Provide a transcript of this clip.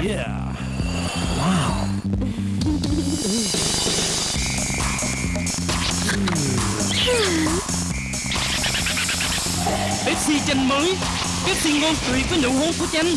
Yeah. Wow. Pepsi chanh mới Pepsi ngon tuyệt với nụ hôn của chanh